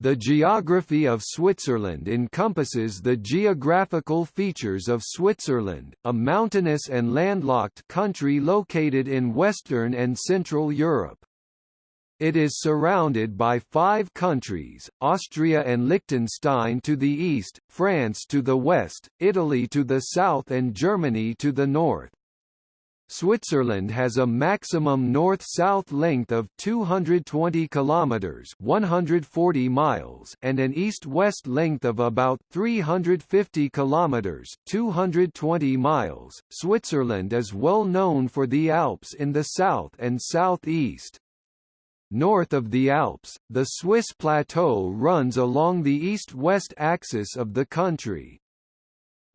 The geography of Switzerland encompasses the geographical features of Switzerland, a mountainous and landlocked country located in Western and Central Europe. It is surrounded by five countries, Austria and Liechtenstein to the east, France to the west, Italy to the south and Germany to the north. Switzerland has a maximum north-south length of 220 kilometers, 140 miles, and an east-west length of about 350 kilometers, 220 miles. Switzerland is well known for the Alps in the south and southeast. North of the Alps, the Swiss plateau runs along the east-west axis of the country.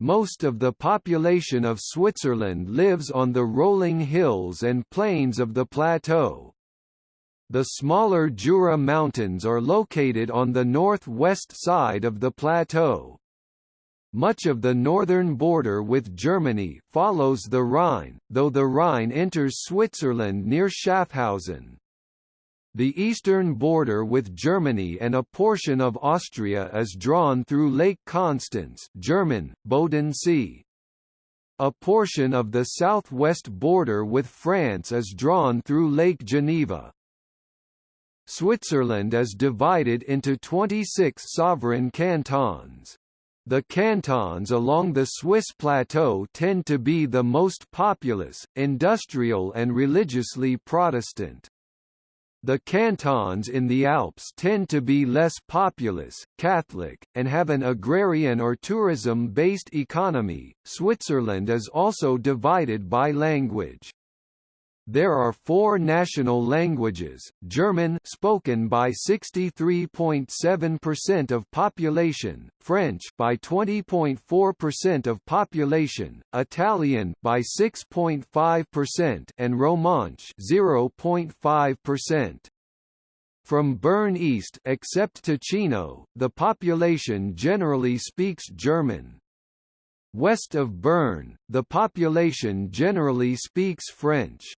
Most of the population of Switzerland lives on the rolling hills and plains of the plateau. The smaller Jura Mountains are located on the northwest side of the plateau. Much of the northern border with Germany follows the Rhine, though the Rhine enters Switzerland near Schaffhausen. The eastern border with Germany and a portion of Austria is drawn through Lake Constance German, Bodensee. A portion of the southwest border with France is drawn through Lake Geneva. Switzerland is divided into 26 sovereign cantons. The cantons along the Swiss plateau tend to be the most populous, industrial and religiously Protestant. The cantons in the Alps tend to be less populous, Catholic, and have an agrarian or tourism-based economy. Switzerland is also divided by language. There are four national languages, German spoken by 63.7% of population, French by 20.4% of population, Italian by 6.5% and Romansh 0.5%. From Bern east except Ticino, the population generally speaks German. West of Bern, the population generally speaks French.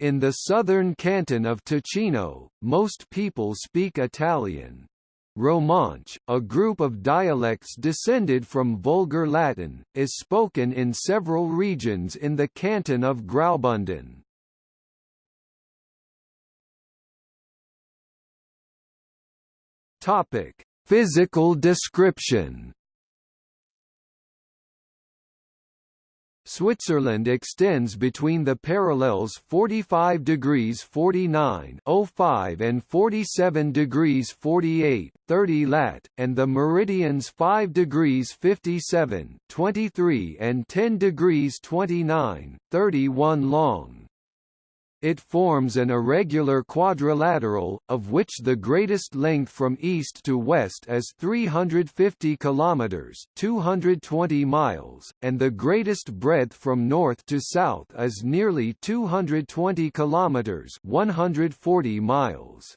In the southern canton of Ticino, most people speak Italian. Romansh, a group of dialects descended from Vulgar Latin, is spoken in several regions in the canton of Graubünden. Topic: Physical description Switzerland extends between the parallels 45 degrees 49 05 and 47 degrees 48 30 lat, and the meridians 5 degrees 57 23 and 10 degrees 29 31 long. It forms an irregular quadrilateral, of which the greatest length from east to west is 350 kilometers (220 miles), and the greatest breadth from north to south is nearly 220 kilometers (140 miles).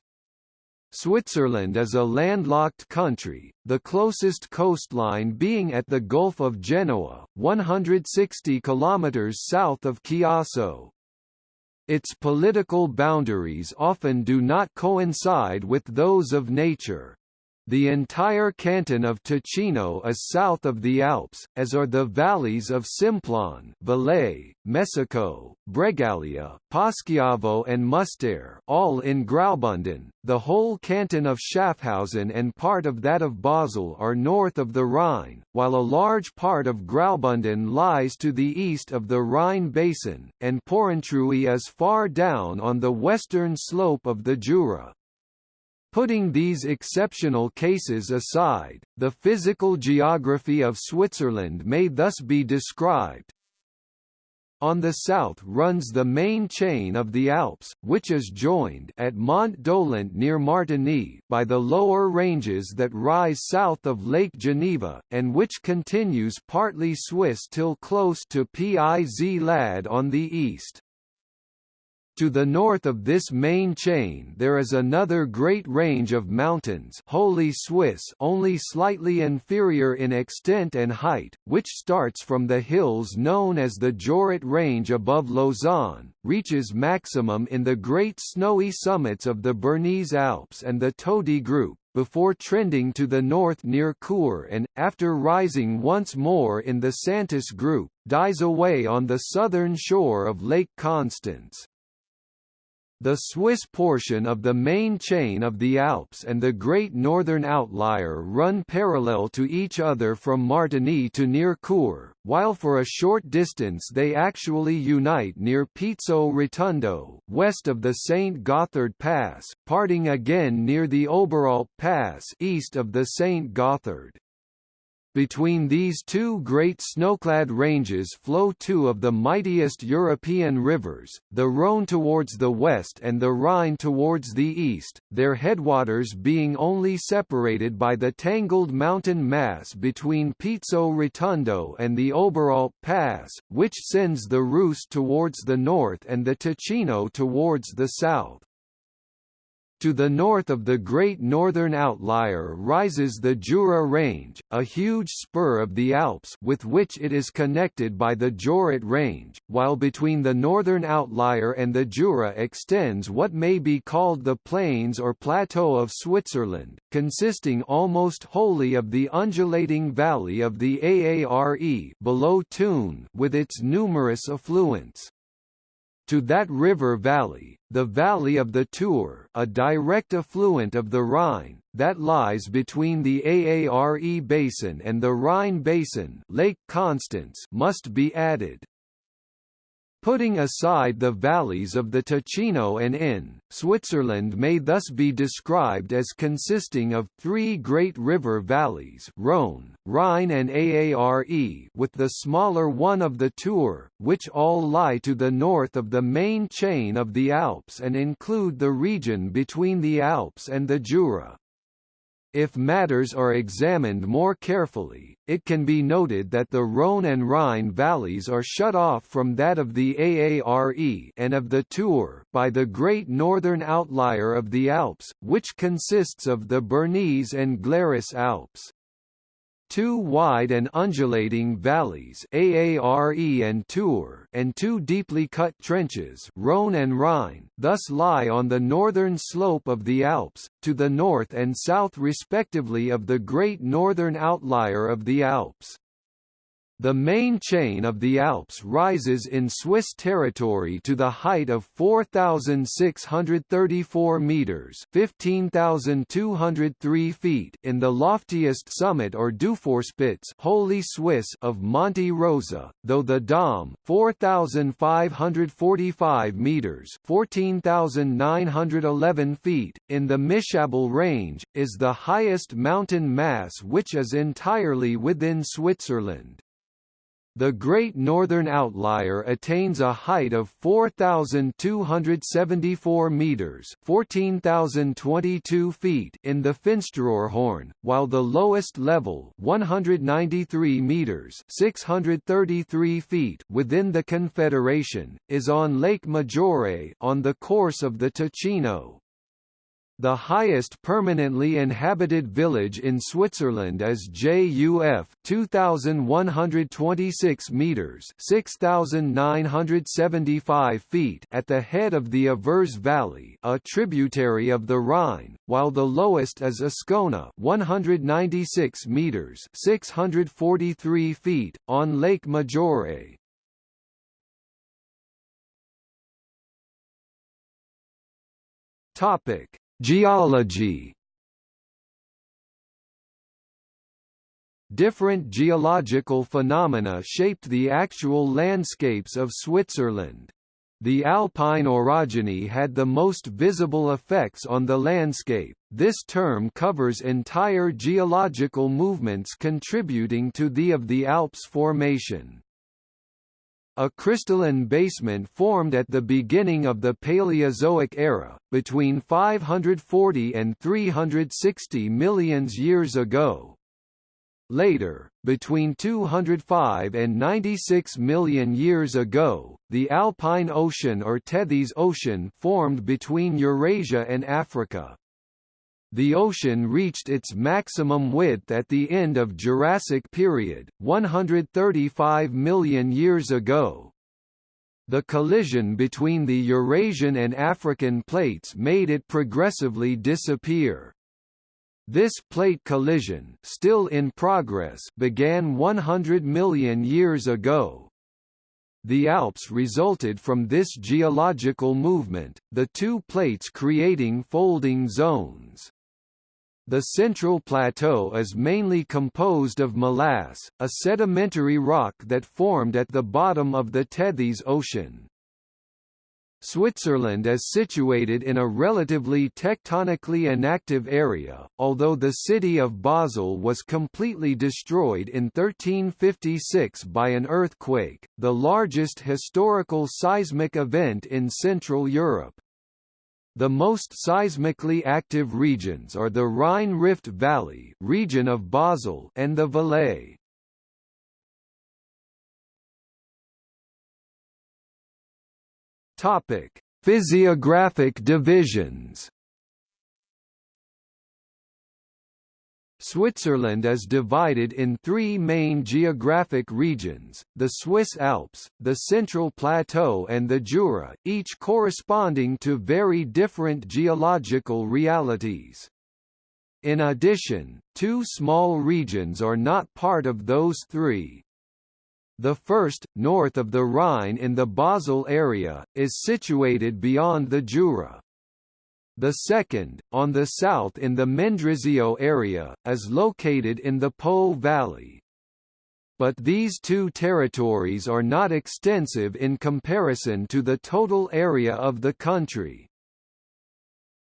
Switzerland is a landlocked country, the closest coastline being at the Gulf of Genoa, 160 kilometers south of Chiasso, its political boundaries often do not coincide with those of nature. The entire canton of Ticino is south of the Alps, as are the valleys of Simplon, Valais, Mesocco, Bregalia, Poschiavo and Müstair, all in Graubünden. The whole canton of Schaffhausen and part of that of Basel are north of the Rhine, while a large part of Graubünden lies to the east of the Rhine basin, and Porrentruy is far down on the western slope of the Jura. Putting these exceptional cases aside, the physical geography of Switzerland may thus be described. On the south runs the main chain of the Alps, which is joined at Mont Dolent near Martigny by the lower ranges that rise south of Lake Geneva, and which continues partly Swiss till close to Piz-Lad on the east. To the north of this main chain there is another great range of mountains wholly Swiss only slightly inferior in extent and height, which starts from the hills known as the Jorat Range above Lausanne, reaches maximum in the great snowy summits of the Bernese Alps and the Tödi Group, before trending to the north near Chur and, after rising once more in the Säntis group, dies away on the southern shore of Lake Constance. The Swiss portion of the main chain of the Alps and the Great Northern Outlier run parallel to each other from Martigny to near while for a short distance they actually unite near Pizzo Rotondo, west of the St. Gotthard Pass, parting again near the Oberalp Pass east of the St. Gotthard. Between these two great snowclad ranges flow two of the mightiest European rivers, the Rhône towards the west and the Rhine towards the east, their headwaters being only separated by the tangled mountain mass between Pizzo Rotondo and the Oberalp Pass, which sends the Reuss towards the north and the Ticino towards the south. To the north of the Great Northern Outlier rises the Jura Range, a huge spur of the Alps with which it is connected by the Jorat Range, while between the Northern Outlier and the Jura extends what may be called the Plains or Plateau of Switzerland, consisting almost wholly of the undulating valley of the Aare below Thun with its numerous affluents to that river valley, the valley of the Thur, a direct affluent of the Rhine, that lies between the Aare basin and the Rhine basin Lake Constance must be added. Putting aside the valleys of the Ticino and Inn, Switzerland may thus be described as consisting of three great river valleys Rhône, Rhine and Aare with the smaller one of the Thur, which all lie to the north of the main chain of the Alps and include the region between the Alps and the Jura. If matters are examined more carefully, it can be noted that the Rhône and Rhine valleys are shut off from that of the Aare and of the Thur by the great northern outlier of the Alps, which consists of the Bernese and Glarus Alps. Two wide and undulating valleys Aare and Thur and two deeply cut trenches Rhône and Rhine thus lie on the northern slope of the Alps, to the north and south respectively of the great northern outlier of the Alps. The main chain of the Alps rises in Swiss territory to the height of 4,634 metres 15,203 feet in the loftiest summit or Dufourspitze wholly Swiss of Monte Rosa, though the Dom 4,545 metres 14,911 feet, in the Mischabel range, is the highest mountain mass which is entirely within Switzerland. The Great Northern Outlier attains a height of 4,274 meters (14,022 feet) in the Finsteraarhorn, while the lowest level, 193 meters (633 feet) within the Confederation, is on Lake Maggiore on the course of the Ticino. The highest permanently inhabited village in Switzerland is JUF 2126 meters 6975 feet at the head of the Avers Valley, a tributary of the Rhine, while the lowest is Ascona 196 meters 643 feet on Lake Maggiore. Topic Geology Different geological phenomena shaped the actual landscapes of Switzerland. The alpine orogeny had the most visible effects on the landscape. This term covers entire geological movements contributing to the of the Alps formation. A crystalline basement formed at the beginning of the Paleozoic era, between 540 and 360 millions years ago. Later, between 205 and 96 million years ago, the Alpine Ocean or Tethys Ocean formed between Eurasia and Africa. The ocean reached its maximum width at the end of Jurassic period, 135 million years ago. The collision between the Eurasian and African plates made it progressively disappear. This plate collision still in progress began 100 million years ago. The Alps resulted from this geological movement, the two plates creating folding zones. The central plateau is mainly composed of molasse, a sedimentary rock that formed at the bottom of the Tethys Ocean. Switzerland is situated in a relatively tectonically inactive area, although the city of Basel was completely destroyed in 1356 by an earthquake, the largest historical seismic event in Central Europe. The most seismically active regions are the Rhine-Rift Valley region of Basel and the Valais. Topic: Physiographic divisions. Switzerland is divided in three main geographic regions, the Swiss Alps, the Central Plateau and the Jura, each corresponding to very different geological realities. In addition, two small regions are not part of those three, the first, north of the Rhine in the Basel area, is situated beyond the Jura. The second, on the south in the Mendrisio area, is located in the Po Valley. But these two territories are not extensive in comparison to the total area of the country.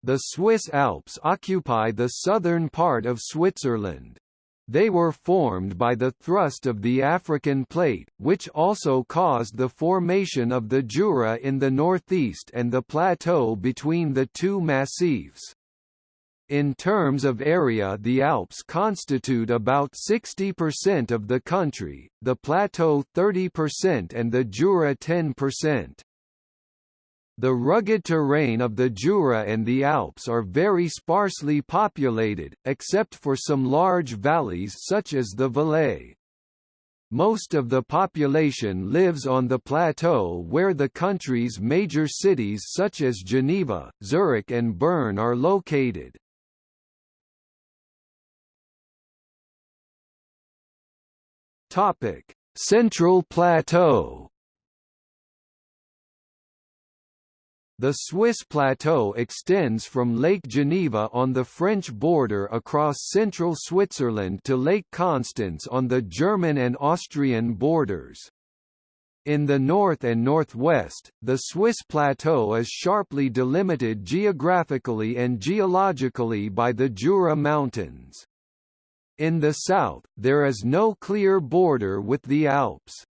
The Swiss Alps occupy the southern part of Switzerland. They were formed by the thrust of the African plate, which also caused the formation of the Jura in the northeast and the plateau between the two massifs. In terms of area the Alps constitute about 60% of the country, the plateau 30% and the Jura 10%. The rugged terrain of the Jura and the Alps are very sparsely populated, except for some large valleys such as the Valais. Most of the population lives on the plateau where the country's major cities such as Geneva, Zurich and Bern are located. Central Plateau The Swiss plateau extends from Lake Geneva on the French border across central Switzerland to Lake Constance on the German and Austrian borders. In the north and northwest, the Swiss plateau is sharply delimited geographically and geologically by the Jura Mountains. In the south, there is no clear border with the Alps.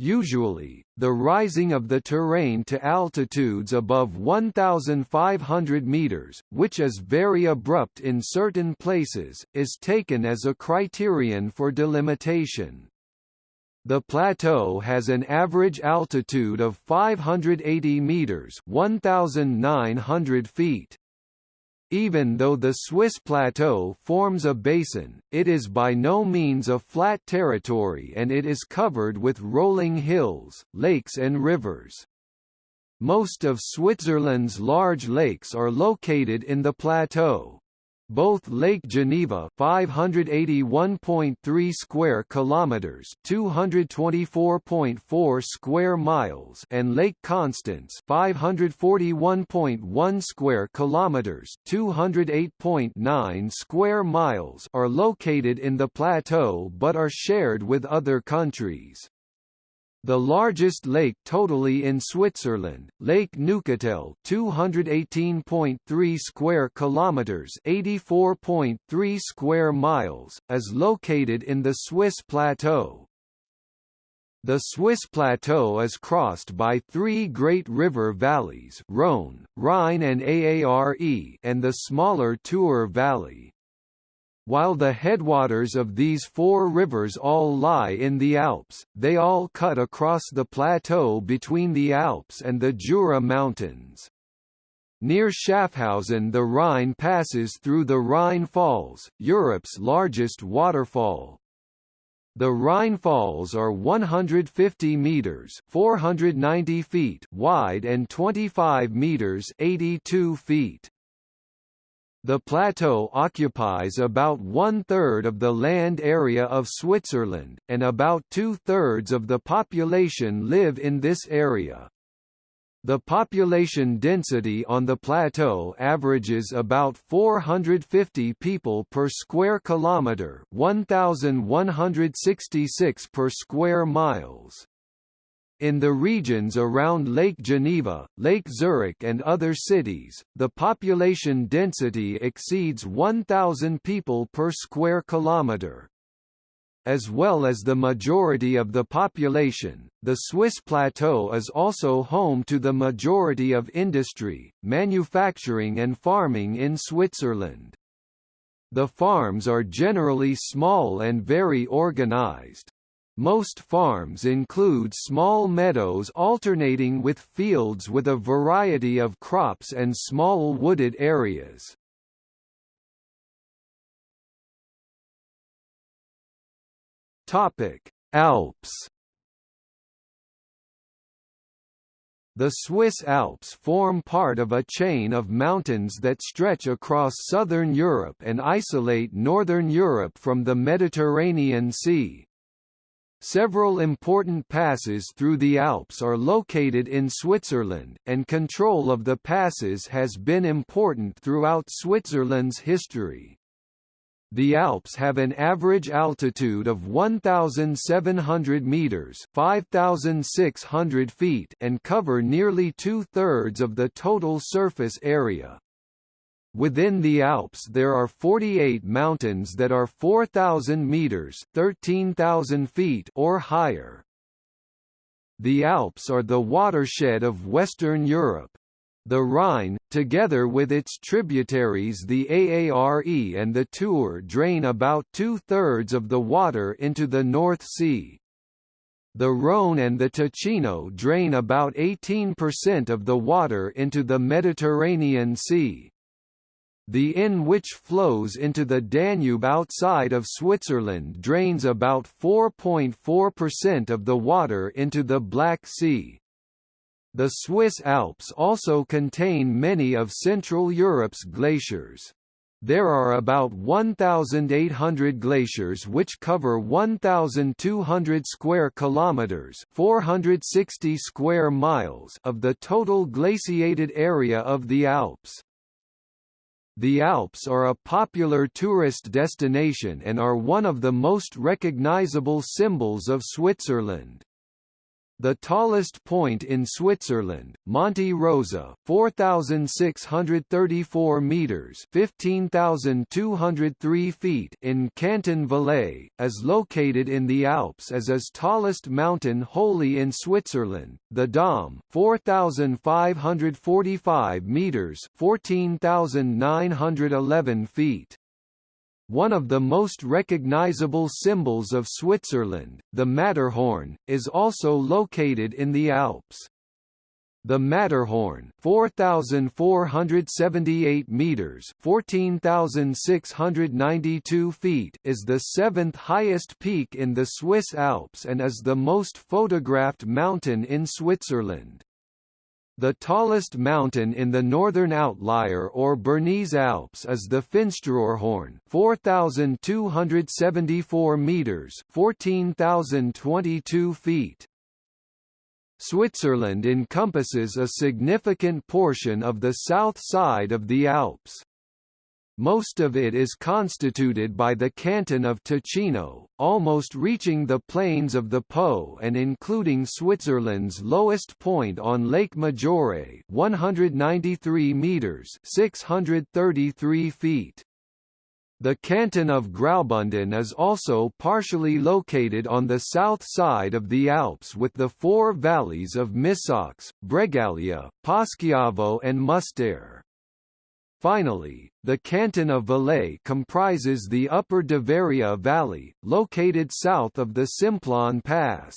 Usually, the rising of the terrain to altitudes above 1,500 meters, which is very abrupt in certain places, is taken as a criterion for delimitation. The plateau has an average altitude of 580 meters (1,900 feet). Even though the Swiss plateau forms a basin, it is by no means a flat territory and it is covered with rolling hills, lakes and rivers. Most of Switzerland's large lakes are located in the plateau. Both Lake Geneva 581.3 square kilometers, 224.4 square miles, and Lake Constance 541.1 square kilometers, 208.9 square miles are located in the plateau but are shared with other countries. The largest lake totally in Switzerland, Lake Neuchâtel, 218.3 square kilometers, 84.3 square miles, is located in the Swiss plateau. The Swiss plateau is crossed by three great river valleys Rhône, Rhine and Aare and the smaller Thur Valley. While the headwaters of these four rivers all lie in the Alps, they all cut across the plateau between the Alps and the Jura Mountains. Near Schaffhausen the Rhine passes through the Rhine Falls, Europe's largest waterfall. The Rhine Falls are 150 meters (490 feet) wide and 25 meters (82 feet). The plateau occupies about one-third of the land area of Switzerland, and about two-thirds of the population live in this area. The population density on the plateau averages about 450 people per square kilometre 1,166 per square miles. In the regions around Lake Geneva, Lake Zurich and other cities, the population density exceeds 1,000 people per square kilometre. As well as the majority of the population, the Swiss plateau is also home to the majority of industry, manufacturing and farming in Switzerland. The farms are generally small and very organized. Most farms include small meadows alternating with fields with a variety of crops and small wooded areas. Topic: Alps. The Swiss Alps form part of a chain of mountains that stretch across southern Europe and isolate northern Europe from the Mediterranean Sea. Several important passes through the Alps are located in Switzerland, and control of the passes has been important throughout Switzerland's history. The Alps have an average altitude of 1,700 metres 5,600 feet and cover nearly two-thirds of the total surface area. Within the Alps there are 48 mountains that are 4,000 meters 13,000 feet or higher. The Alps are the watershed of Western Europe. The Rhine, together with its tributaries the Aare and the Thur drain about two-thirds of the water into the North Sea. The Rhone and the Ticino drain about 18% of the water into the Mediterranean Sea. The Inn which flows into the Danube outside of Switzerland drains about 4.4% of the water into the Black Sea. The Swiss Alps also contain many of Central Europe's glaciers. There are about 1,800 glaciers which cover 1,200 square kilometers (460 square miles) of the total glaciated area of the Alps. The Alps are a popular tourist destination and are one of the most recognizable symbols of Switzerland. The tallest point in Switzerland, Monte Rosa, 4634 meters, 15203 feet in Canton Valais, is located in the Alps as is tallest mountain wholly in Switzerland. The Dom, 4545 meters, 14911 feet. One of the most recognizable symbols of Switzerland, the Matterhorn, is also located in the Alps. The Matterhorn, 4478 meters, 14692 feet, is the seventh highest peak in the Swiss Alps and is the most photographed mountain in Switzerland. The tallest mountain in the northern outlier or Bernese Alps is the Finsteraarhorn, 4274 meters, 14022 feet. Switzerland encompasses a significant portion of the south side of the Alps. Most of it is constituted by the canton of Ticino, almost reaching the plains of the Po and including Switzerland's lowest point on Lake Maggiore 193 meters 633 feet. The canton of Graubünden is also partially located on the south side of the Alps with the four valleys of Misox, Bregalia, Poschiavo and Müstair. Finally, the canton of Valais comprises the upper Diveria Valley, located south of the Simplon Pass.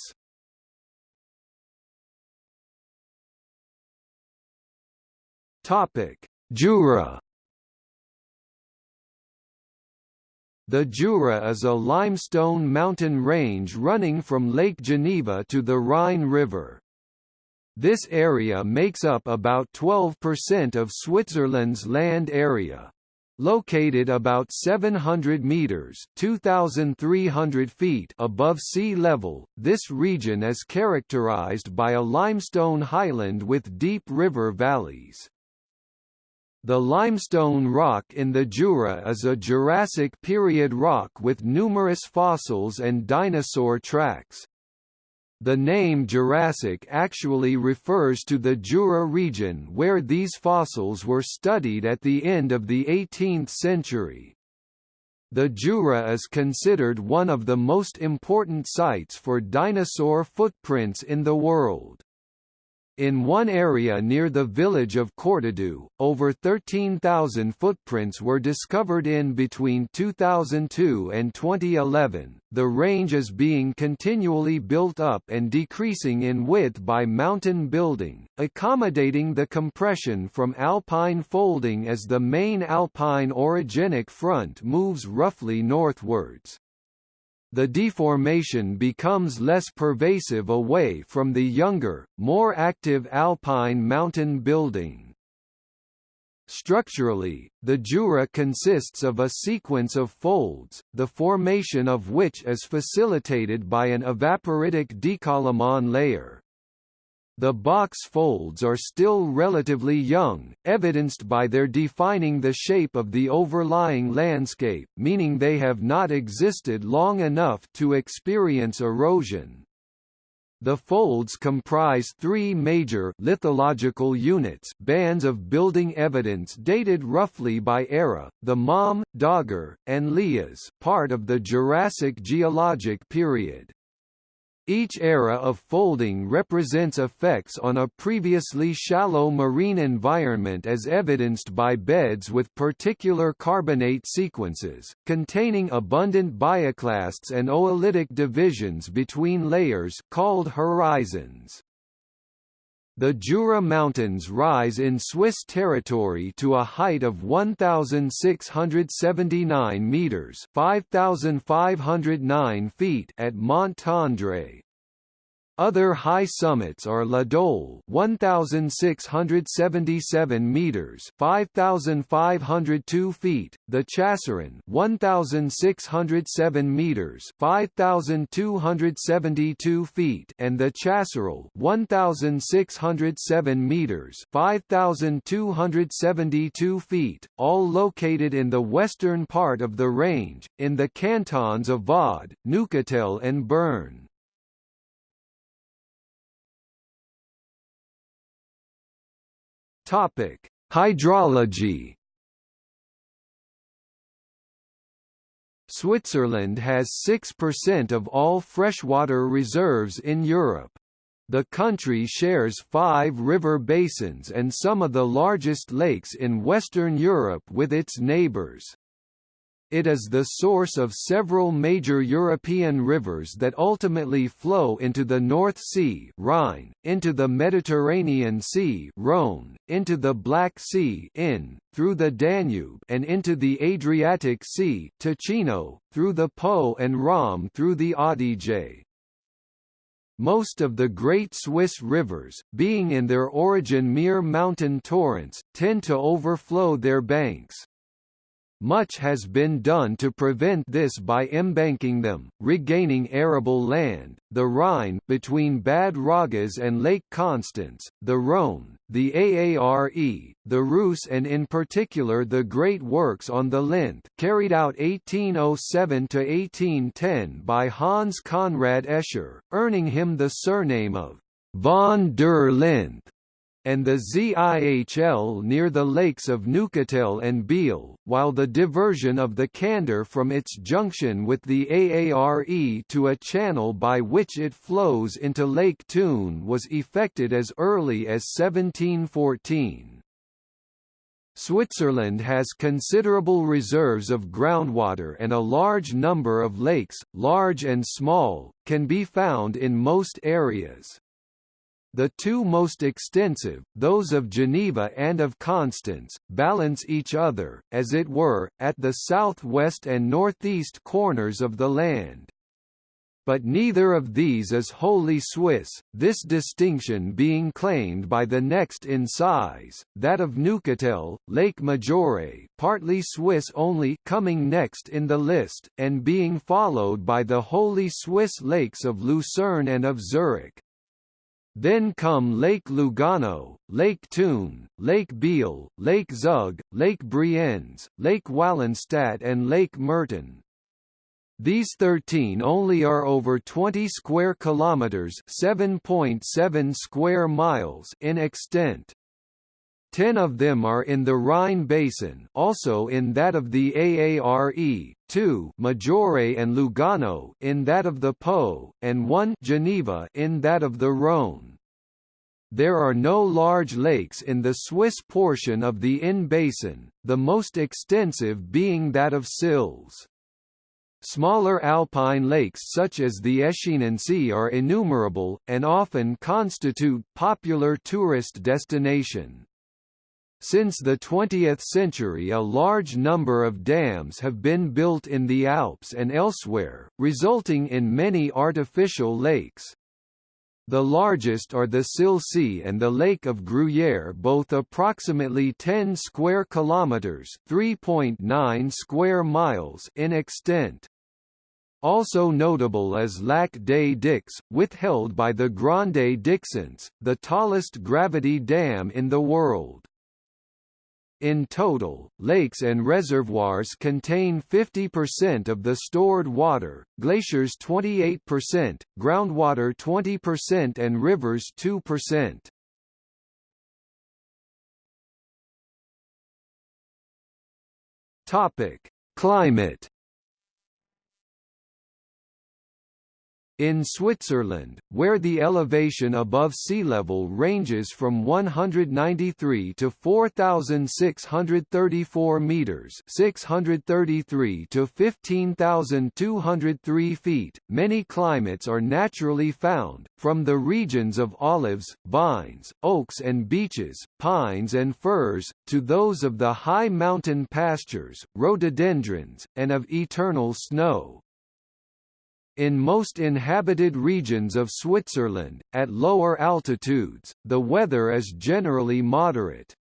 Topic: Jura. The Jura is a limestone mountain range running from Lake Geneva to the Rhine River. This area makes up about 12% of Switzerland's land area. Located about 700 meters (2,300 feet) above sea level, this region is characterized by a limestone highland with deep river valleys. The limestone rock in the Jura is a Jurassic period rock with numerous fossils and dinosaur tracks. The name Jurassic actually refers to the Jura region where these fossils were studied at the end of the 18th century. The Jura is considered one of the most important sites for dinosaur footprints in the world. In one area near the village of Courtedoux, over 13,000 footprints were discovered in between 2002 and 2011. The range is being continually built up and decreasing in width by mountain building, accommodating the compression from alpine folding as the main alpine orogenic front moves roughly northwards the deformation becomes less pervasive away from the younger, more active alpine mountain building. Structurally, the Jura consists of a sequence of folds, the formation of which is facilitated by an evaporitic décollement layer. The box folds are still relatively young, evidenced by their defining the shape of the overlying landscape meaning they have not existed long enough to experience erosion. The folds comprise three major lithological units bands of building evidence dated roughly by era, the Malm, Dogger, and Lias part of the Jurassic geologic period. Each era of folding represents effects on a previously shallow marine environment as evidenced by beds with particular carbonate sequences, containing abundant bioclasts and oolitic divisions between layers called horizons. The Jura Mountains rise in Swiss territory to a height of 1,679 metres 5,509 feet at Mont other high summits are La Dole 1677 meters 5502 feet, the Chasseron 1607 meters 5272 feet and the Chasseral 1607 meters 5272 feet, all located in the western part of the range in the cantons of Vaud, Neuchâtel and Bern. Topic: Hydrology. Switzerland has 6% of all freshwater reserves in Europe. The country shares five river basins and some of the largest lakes in Western Europe with its neighbours. It is the source of several major European rivers that ultimately flow into the North Sea Rhine, into the Mediterranean Sea Rhone, into the Black Sea Inn, through the Danube and into the Adriatic Sea Ticino, through the Po and Rhône through the Adige. Most of the great Swiss rivers, being in their origin mere mountain torrents, tend to overflow their banks. Much has been done to prevent this by embanking them, regaining arable land, the Rhine between Bad Ragaz and Lake Constance, the Rhône, the Aare, the Reuss and in particular the great works on the Linth carried out 1807–1810 by Hans Conrad Escher, earning him the surname of von der Linth and the ZIHL near the lakes of Neuchâtel and Biel, while the diversion of the Kander from its junction with the Aare to a channel by which it flows into Lake Thun was effected as early as 1714. Switzerland has considerable reserves of groundwater and a large number of lakes, large and small, can be found in most areas. The two most extensive, those of Geneva and of Constance, balance each other, as it were, at the southwest and northeast corners of the land. but neither of these is wholly Swiss, this distinction being claimed by the next in size, that of Neuchâtel, Lake Maggiore partly Swiss only coming next in the list, and being followed by the wholly Swiss lakes of Lucerne and of Zurich. Then come Lake Lugano, Lake Thun, Lake Biel, Lake Zug, Lake Brienz, Lake Wallenstadt and Lake Murten. These 13 only are over 20 square kilometers, 7.7 square miles in extent. Ten of them are in the Rhine basin also in that of the Aare, two Maggiore and Lugano in that of the Po, and one Geneva in that of the Rhône. There are no large lakes in the Swiss portion of the Inn basin, the most extensive being that of Sils. Smaller alpine lakes such as the Oeschinensee are innumerable, and often constitute popular tourist destination. Since the 20th century a large number of dams have been built in the Alps and elsewhere, resulting in many artificial lakes. The largest are the Sihlsee and the Lake of Gruyère both approximately 10 square kilometers, 3.9 square miles in extent. Also notable is Lac des Dix, withheld by the Grande Dixence, the tallest gravity dam in the world. In total, lakes and reservoirs contain 50% of the stored water, glaciers 28%, groundwater 20% and rivers 2%. Topic: Climate In Switzerland, where the elevation above sea level ranges from 193 to 4,634 meters (633 to 15,203 feet), many climates are naturally found, from the regions of olives, vines, oaks and beeches, pines and firs, to those of the high mountain pastures, rhododendrons, and of eternal snow. In most inhabited regions of Switzerland, at lower altitudes, the weather is generally moderate.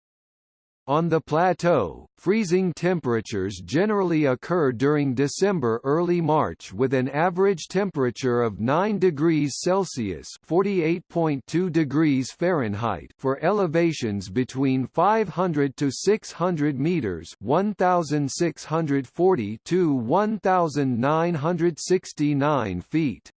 On the plateau, freezing temperatures generally occur during December-early March with an average temperature of 9 degrees Celsius (48.2 degrees Fahrenheit) for elevations between 500 to 600 meters (1640 to 1969 feet).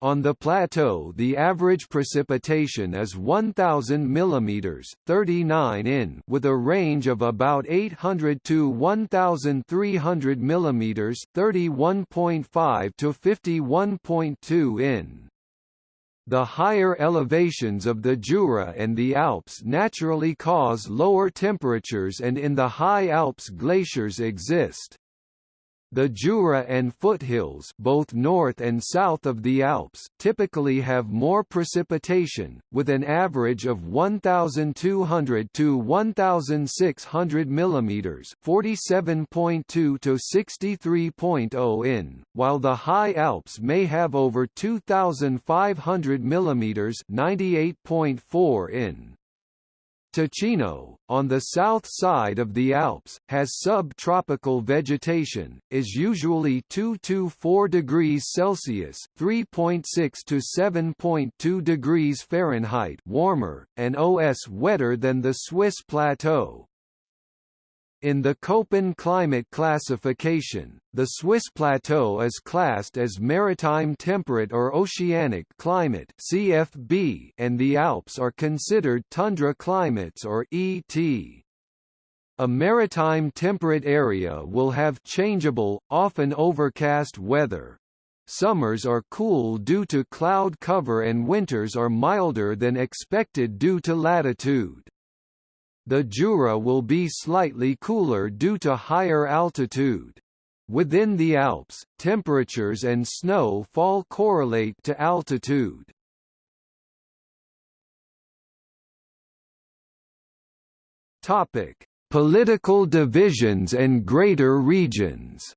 On the plateau the average precipitation is 1000 mm 39 in with a range of about 800 to 1300 mm 31.5 to 51.2 in. The higher elevations of the Jura and the Alps naturally cause lower temperatures and in the high Alps glaciers exist. The Jura and foothills both north and south of the Alps typically have more precipitation, with an average of 1,200 to 1,600 mm 47.2 to 63.0 in, while the high Alps may have over 2,500 mm 98.4 in. Ticino, on the south side of the Alps, has subtropical vegetation, is usually 2 to 4 degrees Celsius (3.6 to 7.2 degrees Fahrenheit) warmer, and OS wetter than the Swiss plateau. In the Köppen climate classification, the Swiss plateau is classed as maritime temperate or oceanic climate (CFB) and the Alps are considered tundra climates or ET. A maritime temperate area will have changeable, often overcast weather. Summers are cool due to cloud cover and winters are milder than expected due to latitude. The Jura will be slightly cooler due to higher altitude. Within the Alps, temperatures and snow fall correlate to altitude. Topic: Political divisions and greater regions.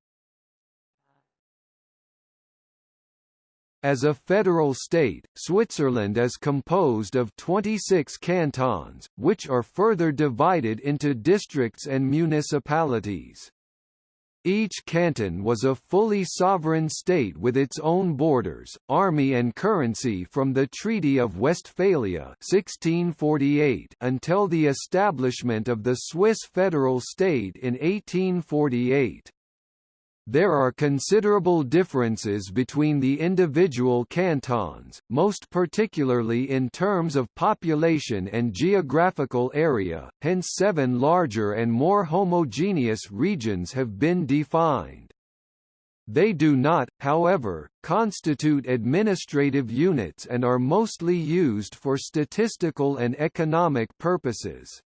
As a federal state, Switzerland is composed of 26 cantons, which are further divided into districts and municipalities. Each canton was a fully sovereign state with its own borders, army and currency from the Treaty of Westphalia 1648 until the establishment of the Swiss federal state in 1848. There are considerable differences between the individual cantons, most particularly in terms of population and geographical area, hence seven larger and more homogeneous regions have been defined. They do not, however, constitute administrative units and are mostly used for statistical and economic purposes.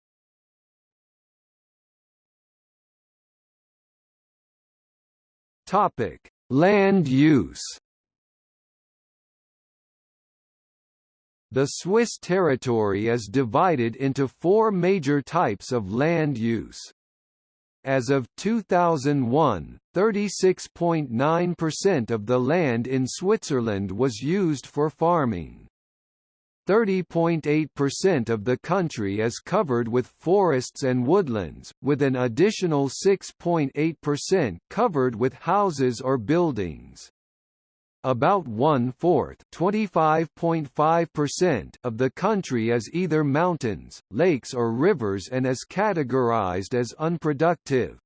Topic: Land use. The Swiss territory is divided into four major types of land use. As of 2001, 36.9% of the land in Switzerland was used for farming. 30.8% of the country is covered with forests and woodlands, with an additional 6.8% covered with houses or buildings. About one-fourth of the country is either mountains, lakes or rivers and is categorized as unproductive.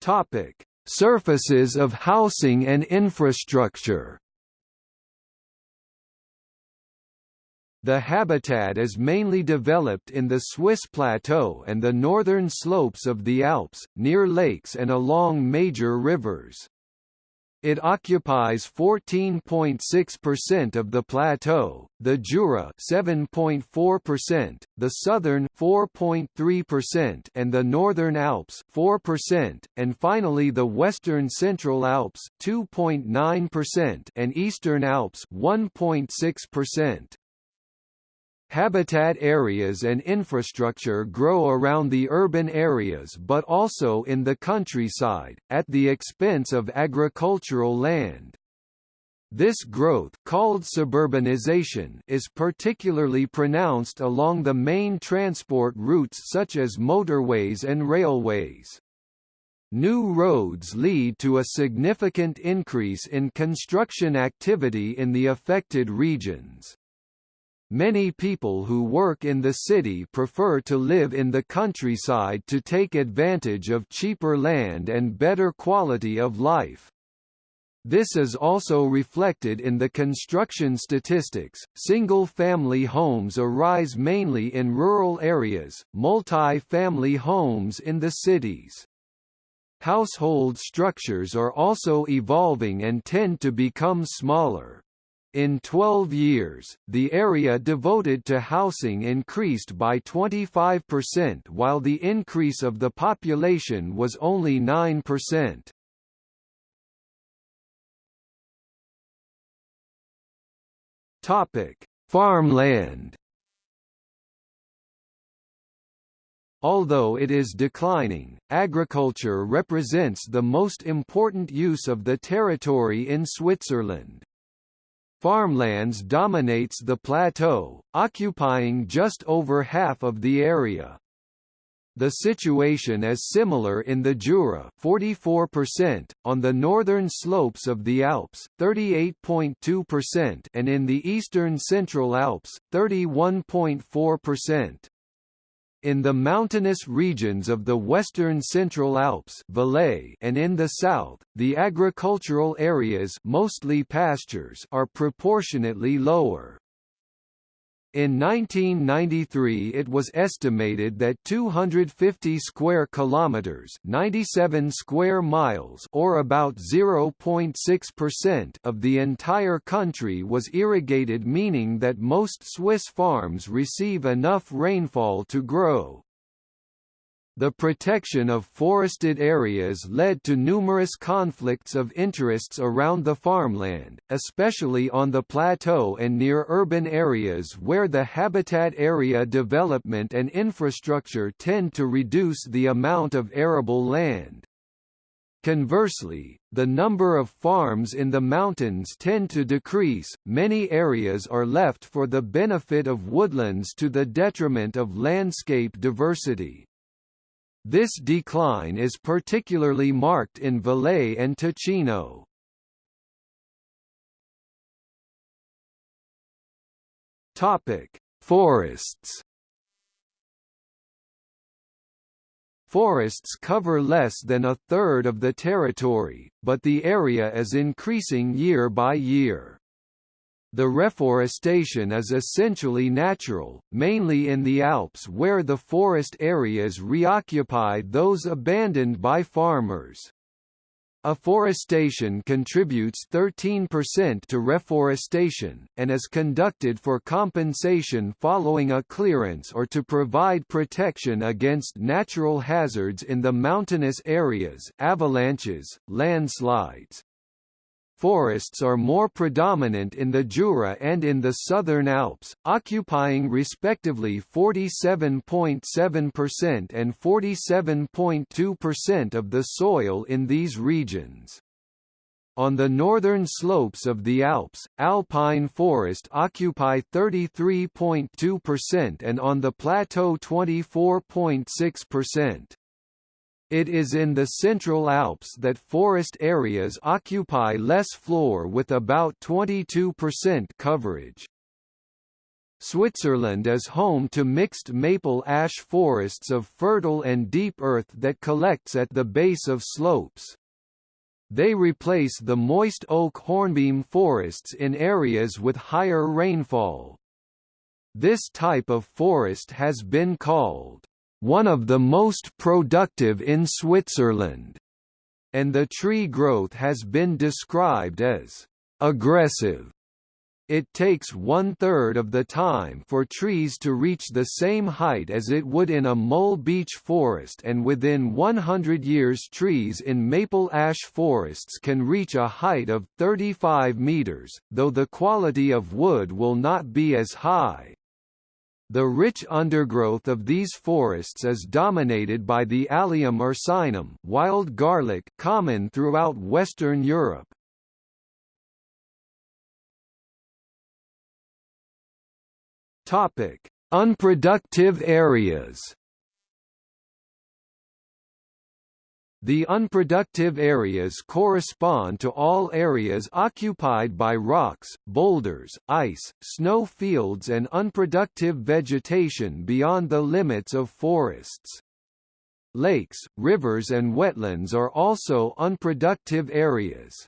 Topic: Surfaces of housing and infrastructure The habitat is mainly developed in the Swiss plateau and the northern slopes of the Alps, near lakes and along major rivers. It occupies 14.6% of the plateau, the Jura 7.4%, the southern 4.3% and the northern Alps 4%, and finally the western Central Alps 2.9% and eastern Alps 1.6%. Habitat areas and infrastructure grow around the urban areas but also in the countryside, at the expense of agricultural land. This growth called suburbanization is particularly pronounced along the main transport routes such as motorways and railways. New roads lead to a significant increase in construction activity in the affected regions. Many people who work in the city prefer to live in the countryside to take advantage of cheaper land and better quality of life. This is also reflected in the construction statistics. Single family homes arise mainly in rural areas, multi family homes in the cities. Household structures are also evolving and tend to become smaller. In 12 years, the area devoted to housing increased by 25% while the increase of the population was only 9%. Topic: Farmland. Although it is declining, agriculture represents the most important use of the territory in Switzerland. Farmlands dominates the plateau, occupying just over half of the area. The situation is similar in the Jura 44%, on the northern slopes of the Alps 38.2% and in the eastern Central Alps 31.4%. In the mountainous regions of the western Central Alps Valais and in the south, the agricultural areas mostly pastures are proportionately lower. In 1993 it was estimated that 250 square kilometers, 97 square miles or about 0.6% of the entire country was irrigated meaning that most Swiss farms receive enough rainfall to grow. The protection of forested areas led to numerous conflicts of interests around the farmland, especially on the plateau and near urban areas where the habitat area development and infrastructure tend to reduce the amount of arable land. Conversely, the number of farms in the mountains tend to decrease, many areas are left for the benefit of woodlands to the detriment of landscape diversity. This decline is particularly marked in Valais and Ticino. Forests Forests cover less than a third of the territory, but the area is increasing year by year. The reforestation is essentially natural, mainly in the Alps where the forest areas reoccupied those abandoned by farmers. Afforestation contributes 13% to reforestation, and is conducted for compensation following a clearance or to provide protection against natural hazards in the mountainous areas avalanches, landslides, Forests are more predominant in the Jura and in the Southern Alps, occupying respectively 47.7% and 47.2% of the soil in these regions. On the northern slopes of the Alps, alpine forest occupy 33.2% and on the plateau 24.6%. It is in the Central Alps that forest areas occupy less floor with about 22% coverage. Switzerland is home to mixed maple ash forests of fertile and deep earth that collects at the base of slopes. They replace the moist oak hornbeam forests in areas with higher rainfall. This type of forest has been called one of the most productive in Switzerland, and the tree growth has been described as aggressive. It takes one-third of the time for trees to reach the same height as it would in a mole beech forest and within 100 years trees in maple ash forests can reach a height of 35 meters, though the quality of wood will not be as high. The rich undergrowth of these forests is dominated by the Allium ursinum wild garlic common throughout Western Europe. Topic: Unproductive areas. The unproductive areas correspond to all areas occupied by rocks, boulders, ice, snow fields and unproductive vegetation beyond the limits of forests. Lakes, rivers and wetlands are also unproductive areas.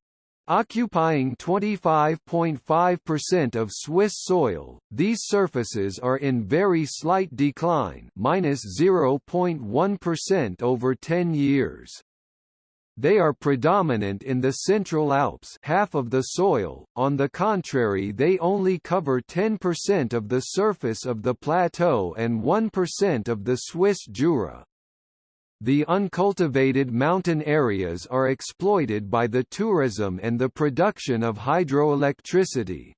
Occupying 25.5% of Swiss soil, these surfaces are in very slight decline minus 0.1 over 10 years. They are predominant in the Central Alps half of the soil, on the contrary they only cover 10% of the surface of the plateau and 1% of the Swiss Jura. The uncultivated mountain areas are exploited by the tourism and the production of hydroelectricity.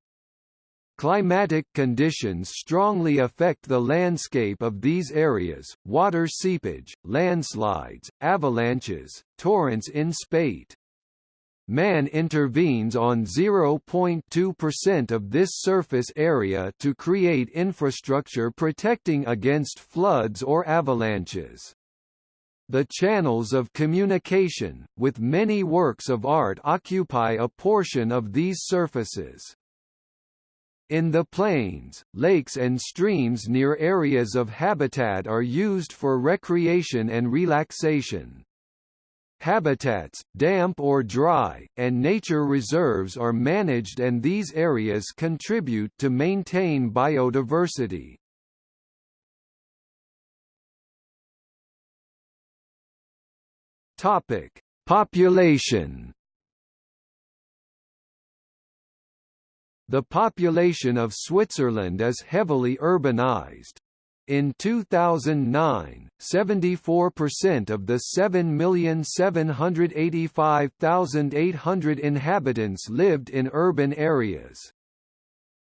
Climatic conditions strongly affect the landscape of these areas, water seepage, landslides, avalanches, torrents in spate. Man intervenes on 0.2% of this surface area to create infrastructure protecting against floods or avalanches. The channels of communication, with many works of art occupy a portion of these surfaces. In the plains, lakes and streams near areas of habitat are used for recreation and relaxation. Habitats, damp or dry, and nature reserves are managed and these areas contribute to maintain biodiversity. Topic: Population. The population of Switzerland is heavily urbanized. In 2009, 74% of the 7,785,800 inhabitants lived in urban areas.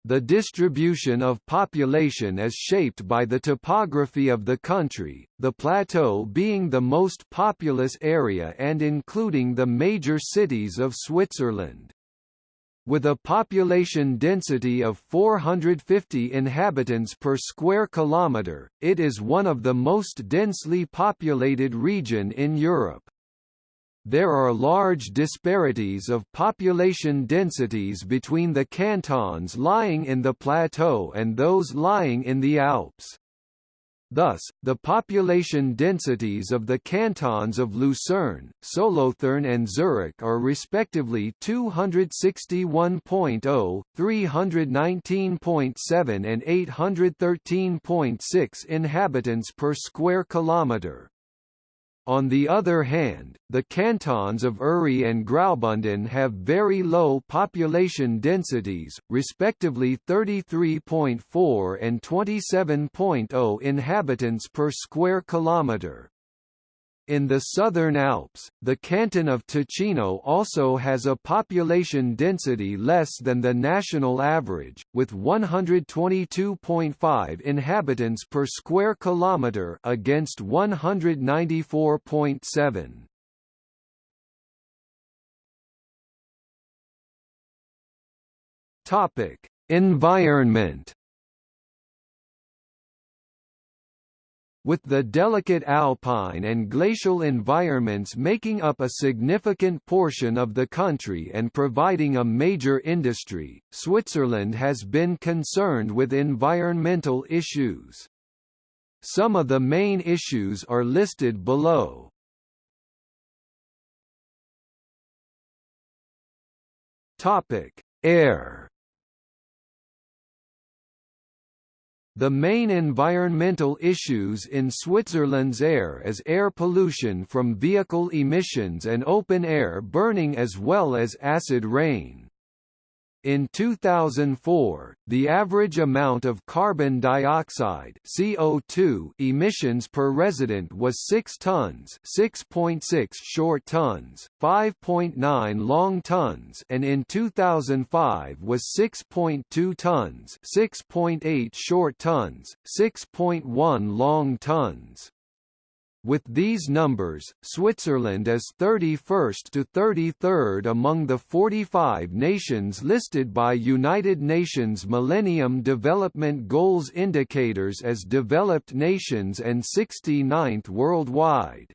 The distribution of population is shaped by the topography of the country, the plateau being the most populous area and including the major cities of Switzerland. With a population density of 450 inhabitants per square kilometre, it is one of the most densely populated region in Europe. There are large disparities of population densities between the cantons lying in the plateau and those lying in the Alps. Thus, the population densities of the cantons of Lucerne, Solothurn and Zurich are respectively 261.0, 319.7 and 813.6 inhabitants per square kilometre. On the other hand, the cantons of Uri and Graubünden have very low population densities, respectively 33.4 and 27.0 inhabitants per square kilometre. In the southern Alps, the canton of Ticino also has a population density less than the national average, with 122.5 inhabitants per square kilometre against 194.7. Topic: Environment with the delicate alpine and glacial environments making up a significant portion of the country and providing a major industry, Switzerland has been concerned with environmental issues. Some of the main issues are listed below. Topic: Air The main environmental issues in Switzerland's air is air pollution from vehicle emissions and open air burning as well as acid rain. In 2004, the average amount of carbon dioxide (CO2) emissions per resident was 6 tons, 6.6 short tons, 5.9 long tons, and in 2005 was 6.2 tons, 6.8 short tons, 6.1 long tons. With these numbers, Switzerland is 31st to 33rd among the 45 nations listed by United Nations Millennium Development Goals indicators as developed nations and 69th worldwide.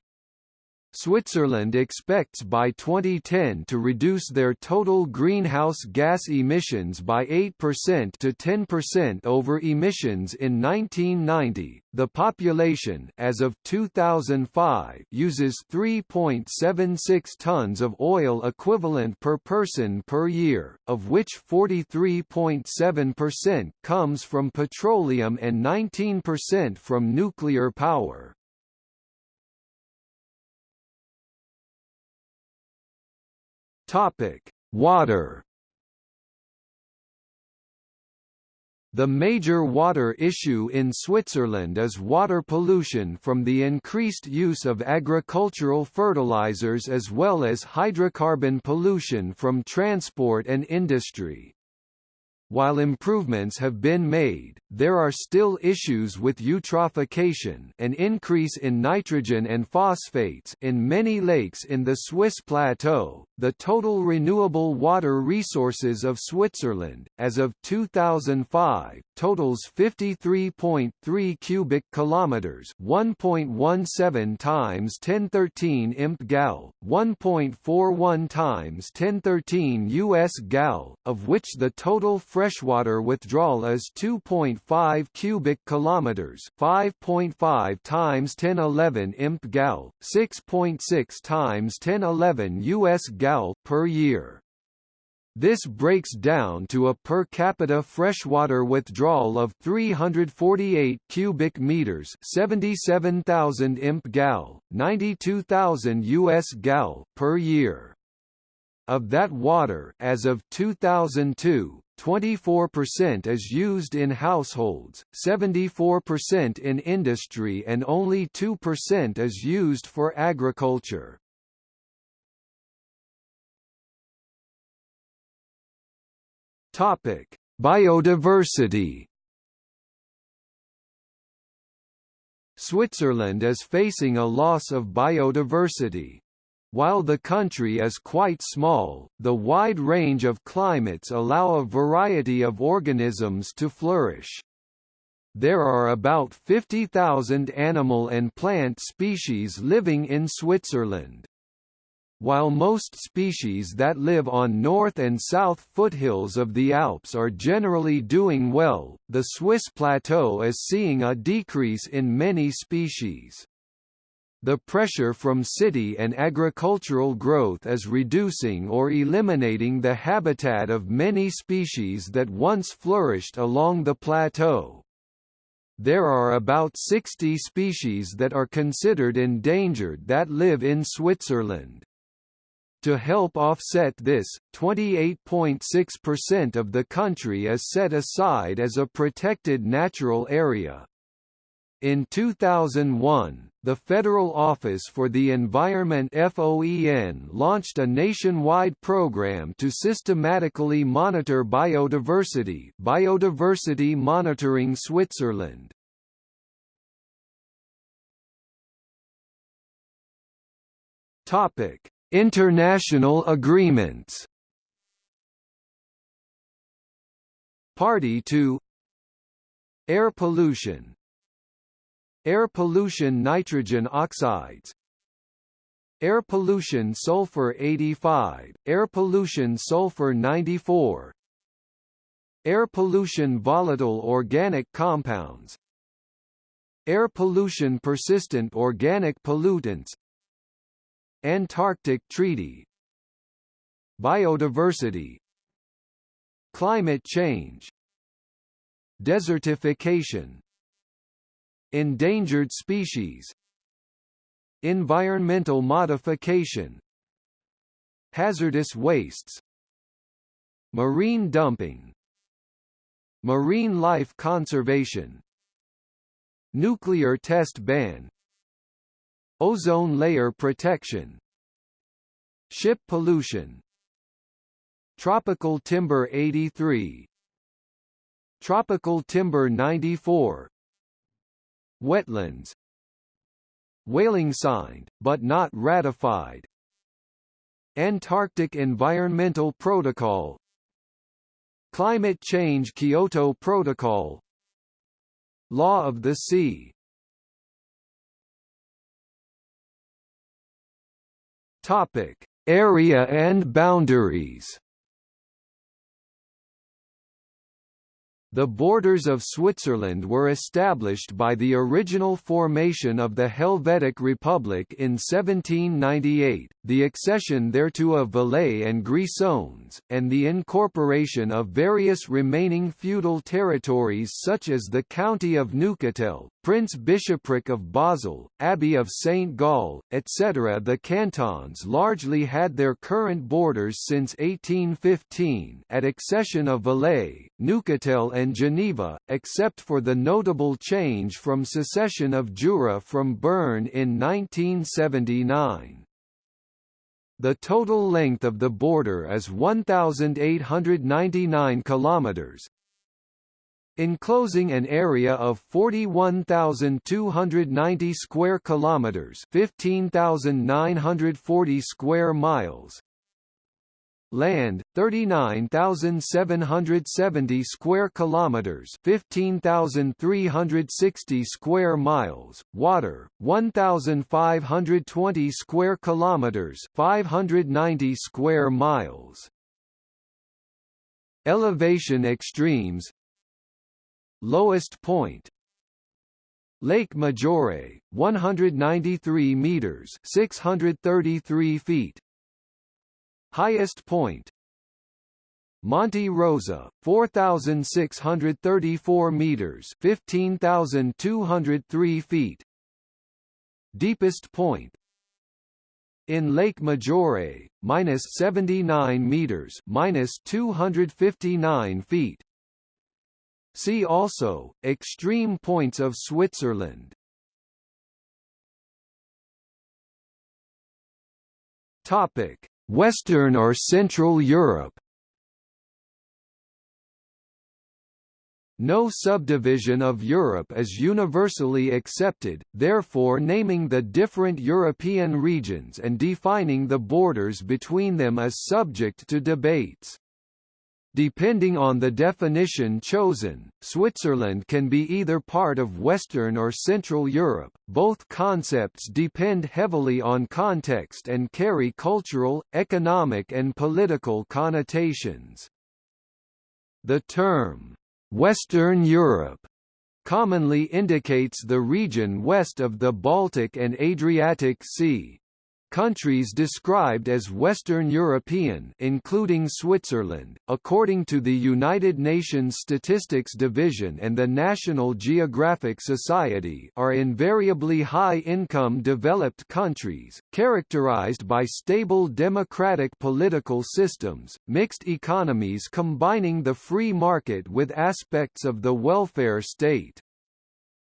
Switzerland expects by 2010 to reduce their total greenhouse gas emissions by 8% to 10% over emissions in 1990. The population as of 2005 uses 3.76 tons of oil equivalent per person per year, of which 43.7% comes from petroleum and 19% from nuclear power. Topic: Water. The major water issue in Switzerland is water pollution from the increased use of agricultural fertilizers as well as hydrocarbon pollution from transport and industry. While improvements have been made, there are still issues with eutrophication an increase in nitrogen and phosphates in many lakes in the Swiss plateau. The total renewable water resources of Switzerland, as of 2005, totals 53.3 cubic kilometers, 1.17 times 1013 imp gal, 1.41 times 1013 US gal, of which the total freshwater withdrawal is 2.5 cubic kilometers, 5.5 times 1011 imp gal, 6.6 times 1011 US gal per year. This breaks down to a per capita freshwater withdrawal of 348 cubic meters, 77,000 imp gal, 92,000 US gal per year. Of that water, as of 2002, 24% is used in households, 74% in industry and only 2% is used for agriculture. Topic: Biodiversity Switzerland is facing a loss of biodiversity. While the country is quite small, the wide range of climates allow a variety of organisms to flourish. There are about 50,000 animal and plant species living in Switzerland. While most species that live on north and south foothills of the Alps are generally doing well, the Swiss plateau is seeing a decrease in many species. The pressure from city and agricultural growth is reducing or eliminating the habitat of many species that once flourished along the plateau. There are about 60 species that are considered endangered that live in Switzerland. To help offset this, 28.6% of the country is set aside as a protected natural area. In 2001, the Federal Office for the Environment FOEN launched a nationwide program to systematically monitor biodiversity Biodiversity Monitoring Switzerland. Topic: International agreements. Party to Air pollution Air pollution nitrogen oxides. Air pollution sulfur 85, air pollution sulfur 94 Air pollution volatile organic compounds. Air pollution persistent organic pollutants. Antarctic Treaty. Biodiversity. Climate change. Desertification Endangered species Environmental modification Hazardous wastes Marine dumping Marine life conservation Nuclear test ban Ozone layer protection Ship pollution Tropical timber 83 Tropical timber 94 Wetlands Whaling signed, but not ratified Antarctic Environmental Protocol Climate Change Kyoto Protocol Law of the Sea. Topic: Area and boundaries The borders of Switzerland were established by the original formation of the Helvetic Republic in 1798, the accession thereto of Valais and Grisons, and the incorporation of various remaining feudal territories such as the County of Neuchâtel, Prince Bishopric of Basel, Abbey of St. Gall, etc. The cantons largely had their current borders since 1815 at accession of Valais, Neuchâtel and Geneva, except for the notable change from secession of Jura from Bern in 1979. The total length of the border is 1899 kilometers, enclosing an area of 41,290 square kilometers, 15,940 square miles, Land 39,770 square kilometers, 15,360 square miles. Water 1,520 square kilometers, 590 square miles. Elevation extremes Lowest point Lake Maggiore 193 meters 633 feet Highest point Monte Rosa, 4,634 meters 15,203 feet Deepest point in Lake Maggiore, minus 79 meters, minus 259 feet. See also extreme points of Switzerland. Topic: Western or Central Europe no subdivision of Europe is universally accepted, therefore naming the different European regions and defining the borders between them is subject to debates. Depending on the definition chosen, Switzerland can be either part of Western or Central Europe. Both concepts depend heavily on context and carry cultural, economic, and political connotations. The term, Western Europe, commonly indicates the region west of the Baltic and Adriatic Sea, Countries described as Western European including Switzerland, according to the United Nations Statistics Division and the National Geographic Society are invariably high-income developed countries, characterized by stable democratic political systems, mixed economies combining the free market with aspects of the welfare state.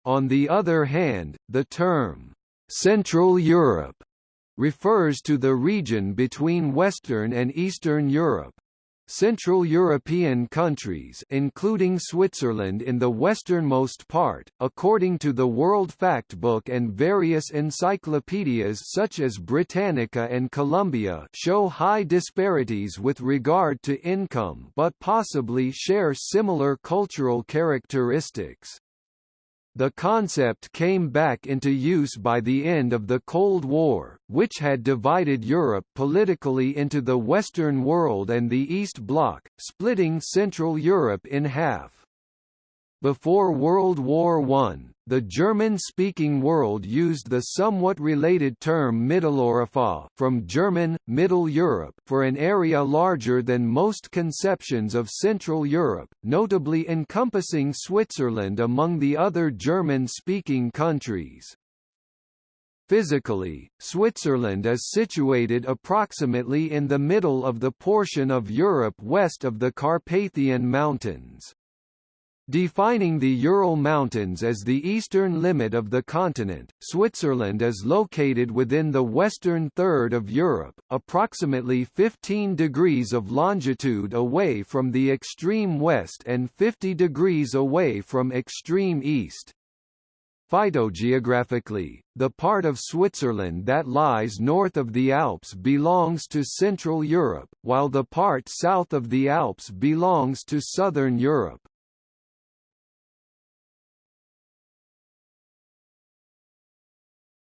On the other hand, the term, Central Europe refers to the region between Western and Eastern Europe. Central European countries including Switzerland in the westernmost part, according to the World Factbook and various encyclopedias such as Britannica and Columbia show high disparities with regard to income but possibly share similar cultural characteristics. The concept came back into use by the end of the Cold War, which had divided Europe politically into the Western world and the East Bloc, splitting Central Europe in half. Before World War I, the German-speaking world used the somewhat related term Mitteleuropa from German, Middle Europe for an area larger than most conceptions of Central Europe, notably encompassing Switzerland among the other German-speaking countries. Physically, Switzerland is situated approximately in the middle of the portion of Europe west of the Carpathian Mountains. Defining the Ural Mountains as the eastern limit of the continent, Switzerland is located within the western third of Europe, approximately 15 degrees of longitude away from the extreme west and 50 degrees away from extreme east. Phytogeographically, the part of Switzerland that lies north of the Alps belongs to Central Europe, while the part south of the Alps belongs to Southern Europe.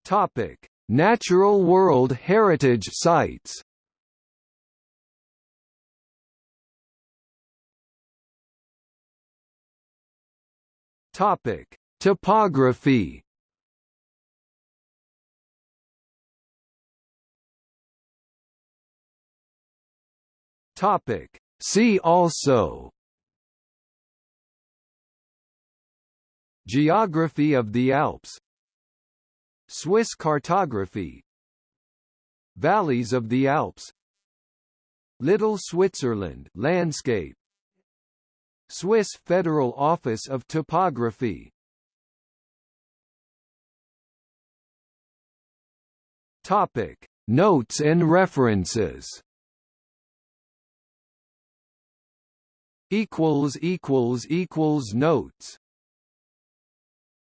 Topic: Natural World Heritage Sites. Topic: Topography. Topic: See also Geography of the Alps Swiss cartography. Valleys of the Alps. Little Switzerland landscape. Swiss Federal Office of Topography. Topic. Notes and references. Equals equals equals notes